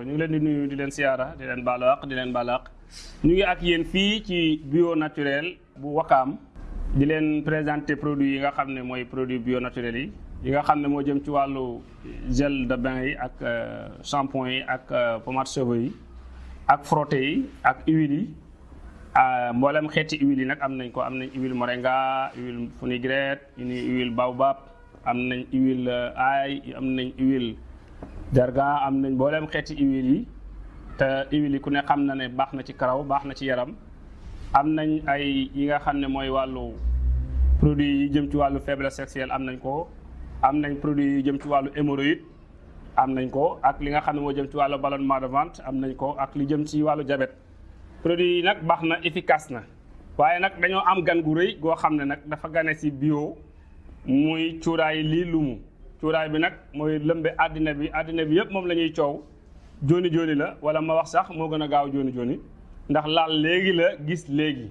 ñu ngi leen di nuyu di leen siyaara di leen baalu àq di leen baalu àq. Ñu ngi ak yéen fii ci bio naturel bu Wakaam. Di leen présenter produits yi nga xam ne mooy produit bio naturel yi. Yi nga xam ne moo jëm ci wàllu gel de bain yi ak shampoing yi ak pommade cheveux yi ak frotté yi ak huile yi. Mboolem xeeti huile yi nag am nañ ko. Am nañ huile moringa huile fenugrec huile baobab am nañ huile ail am nañ huile jarga am nañ mboolem xeeti huile yi te huile yi ku ne xam na ne baax na ci karaw ci yaram. Am nañ ay yi nga xam ne mooy wàllu produit yi jëm ci wàllu faiblesse sexuelle am nañ ko. Am nañ produit yi jëm ci wàllu hémorroïde am nañ ko ak li nga xam ne moo jëm ci wàllu ballonnement de ventre am nañ ko ak li jëm ci wàllu diabète. Produit yi nag baax na efficace na. Waaye nag dañoo am gan gu rëy goo xam nag dafa gane si bio muy cuuraay lii lumu cuuraay bi nag mooy lëmbe àddina bi àddina bi yëpp moom la ñuy coow. Joni joni la wala ma wax sax moo gën a gaaw joni joni ndax laal léegi la gis léegi.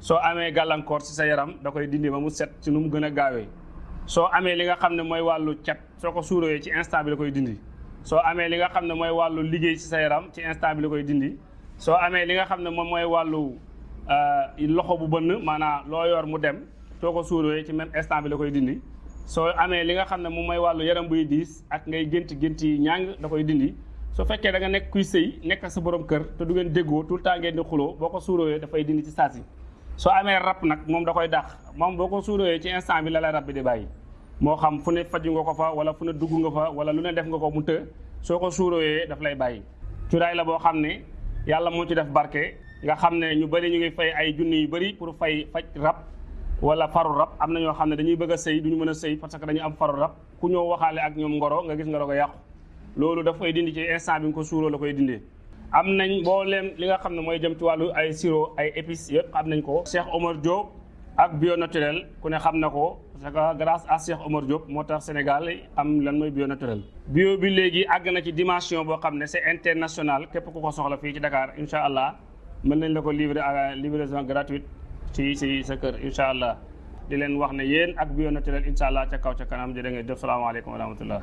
Soo amee gàllankoor ci sa yaram da koy dindi ba mu set ci nu mu gën a gaawee. Soo amee li nga xam ne mooy wàllu cat soo ko suurooyee ci instant bi la koy dindi. Soo amee li nga xam ne mooy wàllu liggéey ci sa yaram ci instant bi la koy dindi. Soo amee li nga xam ne moom mooy wàllu loxo bu bënn maanaam loo yor mu dem soo ko suurooyee ci même instant bi la koy dindi soo amee li nga xam ne moom mooy wàllu yaram buy diis ak ngay gént yi ñàng da koy dindi. su fekkee da nga nekk kuy sëy nekk sa borom kër te du ngeen déggoo tout temps ngeen di xuloo boo ko suurooyee dafay dindi ci saasi. soo amee rab nag moom da koy dàq. moom boo ko suurooyee ci instant bi la lay rab bi di bàyyi. moo xam fu ne faju nga ko fa wala fu ne dugg nga fa wala lu ne def nga ko mu të soo ko suurooyee daf lay bàyyi. cuuraay la boo xam ne yàlla moo ci def barke. nga xam ne ñu bëri ñu ngi fay ay junni yu bëri pour fay faj rab wala faru rab am na ñoo xam ne dañuy bëgg a sëy duñu mën a parce que am faru rab. Ku ñëw waxaale ak ngoro nga gis ngoro ko yàqu. Loolu daf koy dindi ci instant bi ko suuroo la koy dindee. Am nañ mbooleem li nga xam ne jëm ci wàllu ay sirop ay épices ko. Cheikh Omar Diop ak bio naturel ku ne xam ko. Parce que grâce à Cheikh Omar Diop moo Sénégal am lan bio naturel. Bio bi léegi àgg na ci dimension boo international. Képp ku ko soxla fii ci Dakar allah mën nañ la ko livrer à livraison gratuite ci ci sa kër incha allah di leen wax ne yéen ak bio naturel incha allah ca kaw ca kanam jërë ngeen jëf. Salaamaaleykum wa rahmatullah